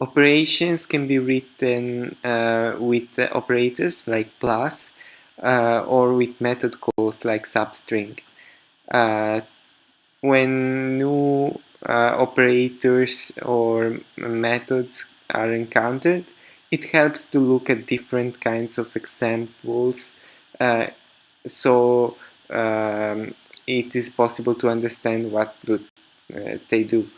Operations can be written uh, with operators like plus uh, or with method calls like substring. Uh, when new uh, operators or methods are encountered, it helps to look at different kinds of examples uh, so um, it is possible to understand what do, uh, they do.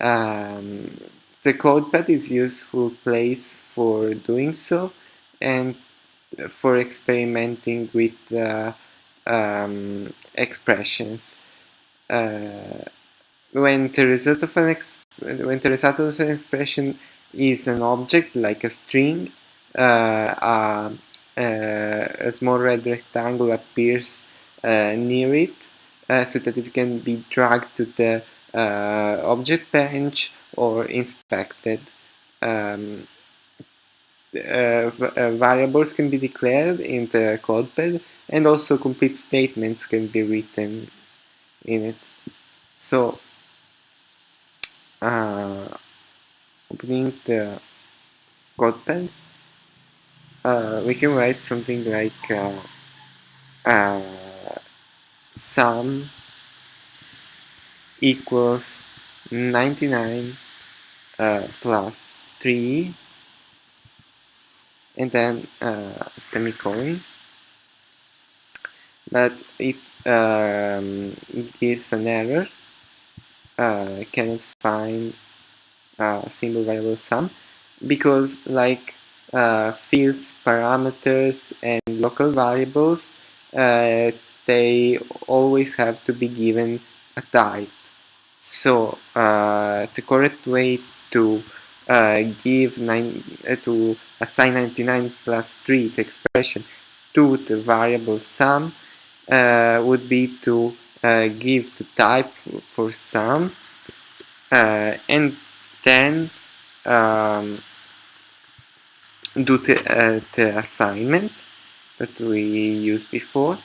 Um, the CodePad is useful place for doing so and for experimenting with uh, um, expressions. Uh, when the result of an when the result of an expression is an object like a string, uh, a small red rectangle appears uh, near it uh, so that it can be dragged to the uh, object bench or inspected. Um, uh, uh, variables can be declared in the CodePad and also complete statements can be written in it. So, uh, opening the CodePad, uh, we can write something like uh, sum equals 99 uh, plus 3 and then uh, semicolon. But it, um, gives an error. Uh, cannot find a single variable sum because like uh, fields parameters and local variables uh, they always have to be given a type so uh, the correct way to uh, give nine uh, to assign 99 plus 3 the expression to the variable sum uh, would be to uh, give the type for sum uh, and then um, do the, the assignment that we used before.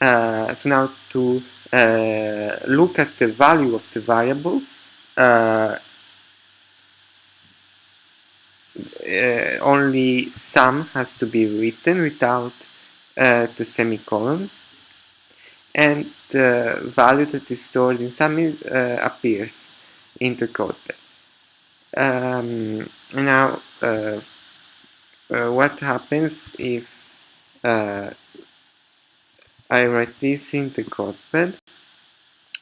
Uh, so now to uh, look at the value of the variable. Uh, uh only sum has to be written without uh, the semicolon. And the value that is stored in sum uh, appears in the code. Um, now what happens if I write this in the CodePad.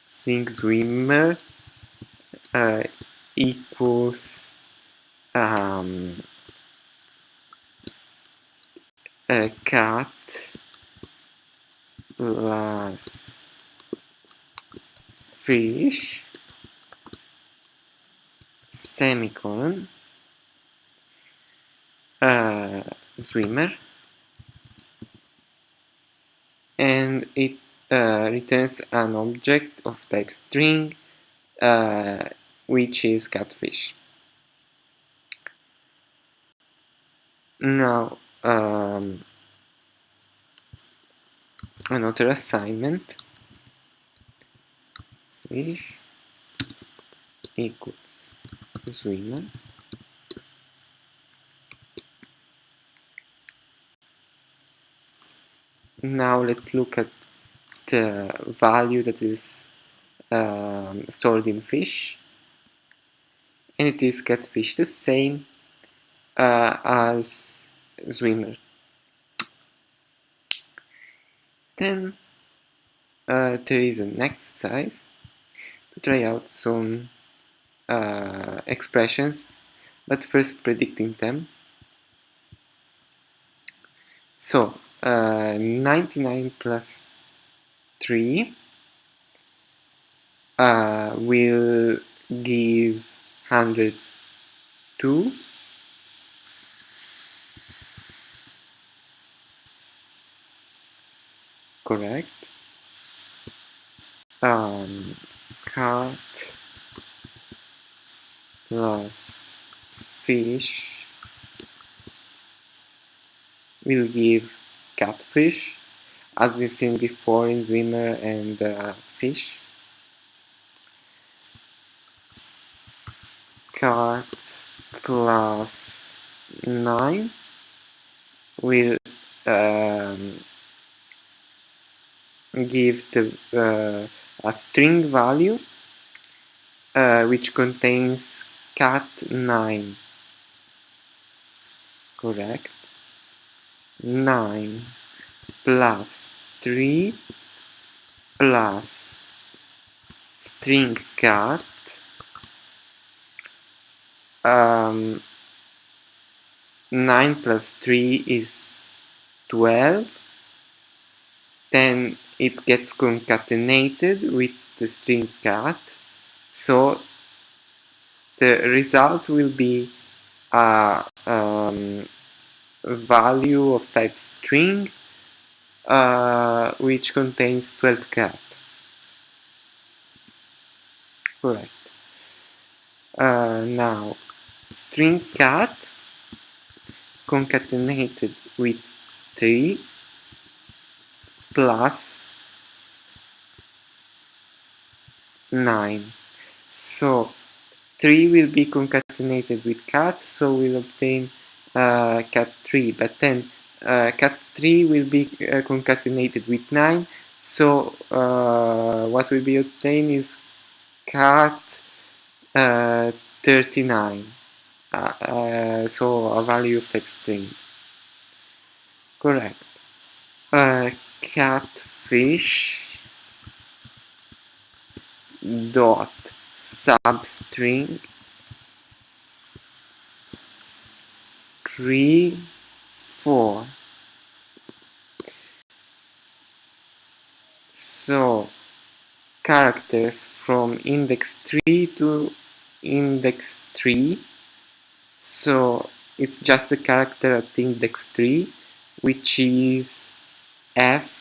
Think swimmer uh, equals um, a cat plus fish semicolon uh, swimmer and it uh, returns an object of type string uh, which is catfish. Now um, another assignment fish equals swimmer now let's look at the value that is um, stored in fish. And it is catfish the same uh, as swimmer. Then uh, there is an exercise to try out some uh, expressions but first predicting them. So uh, 99 plus 3 uh, will give 102 correct. Um, cat plus fish will give catfish as we've seen before in swimmer and uh, fish. Cat plus 9 will um, give the, uh, a string value uh, which contains cat 9 correct 9 plus 3 plus string cat um, 9 plus 3 is 12 then it gets concatenated with the string cat. So the result will be a um, value of type string uh, which contains 12 cat correct uh, now string cat concatenated with 3 plus 9 so 3 will be concatenated with cat so we'll obtain cat 3 but then uh, cat 3 will be uh, concatenated with 9 so uh, what will be obtained is cat uh, 39 uh, uh, so a value of type string. Correct. Uh, catfish dot substring 3 4 so characters from index 3 to index 3 so it's just a character at index 3 which is f.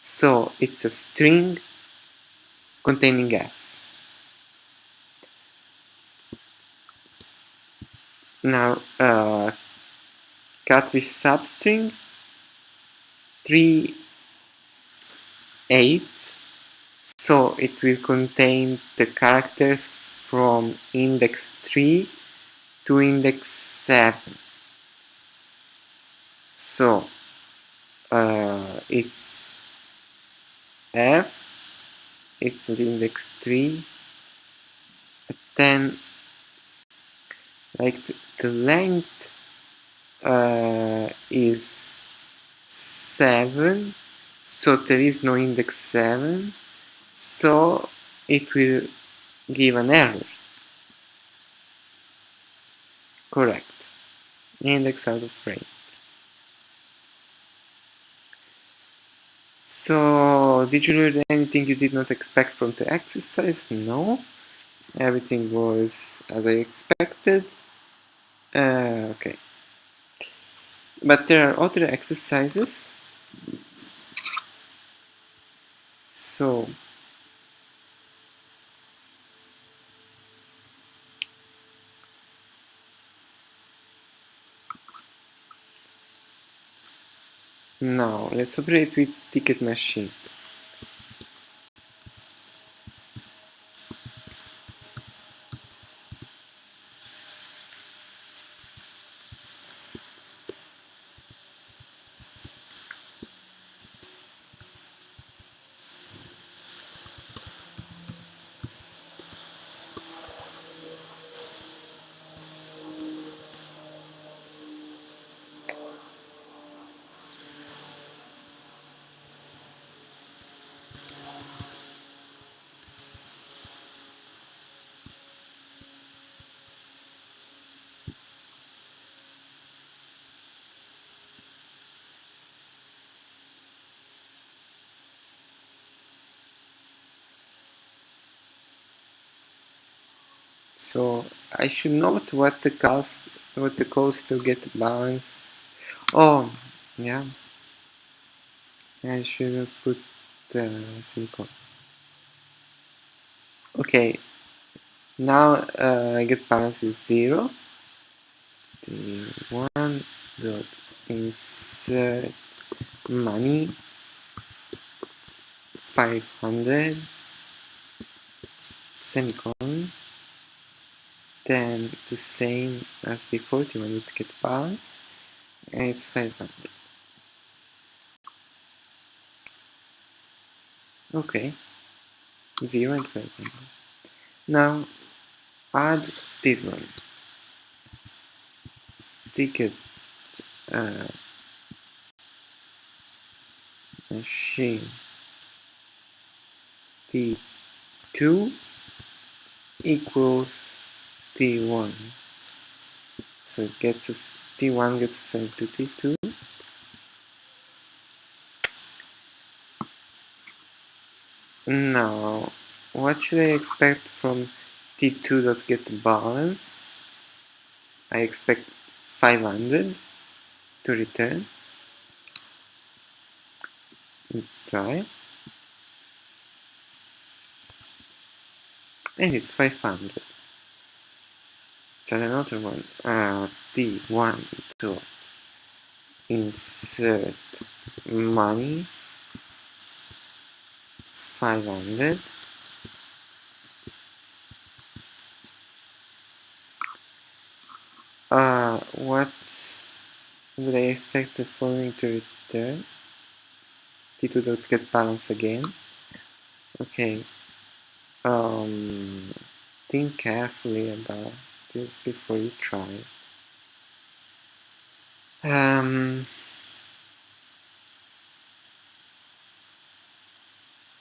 So it's a string containing f now uh, catfish substring 3 8 so it will contain the characters from index 3 to index 7 so uh, it's f it's at index 3 but then like the, length uh, is 7 so there is no index 7 so it will give an error. Correct. Index out of range. So did you learn anything you did not expect from the exercise? No. Everything was as I expected uh, okay. But there are other exercises. So now let's operate with ticket machine so I should note what the cost what the cost to get balance. Oh yeah. I should put the semicolon okay. Now uh, get balance is zero. One dot insert money. 500 semicolon then the same as before, T1 would get balance, and it's 500. Okay, 0 and 500. Now, add this one. Ticket uh, machine T2 equals T1. So it gets us T1 gets assigned to T2. Now, what should I expect from T2 dot get balance? I expect 500 to return. Let's try. And it's 500. So another one, uh, T1 to insert money 500 uh, what would I expect the following to return? T2 dot get balance again. Okay. Um, think carefully about this before you try? Um,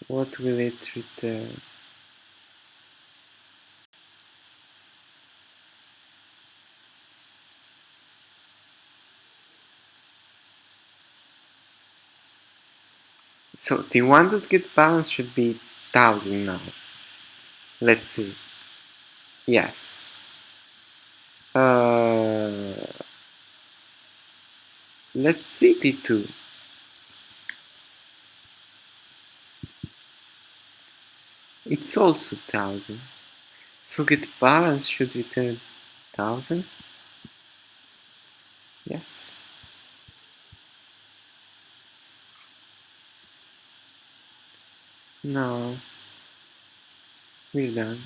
what will it return? So the one that get balance should be 1000 now. Let's see. Yes uh, let's see T2 it's also 1000 so get balance should return 1000 yes. No. We're done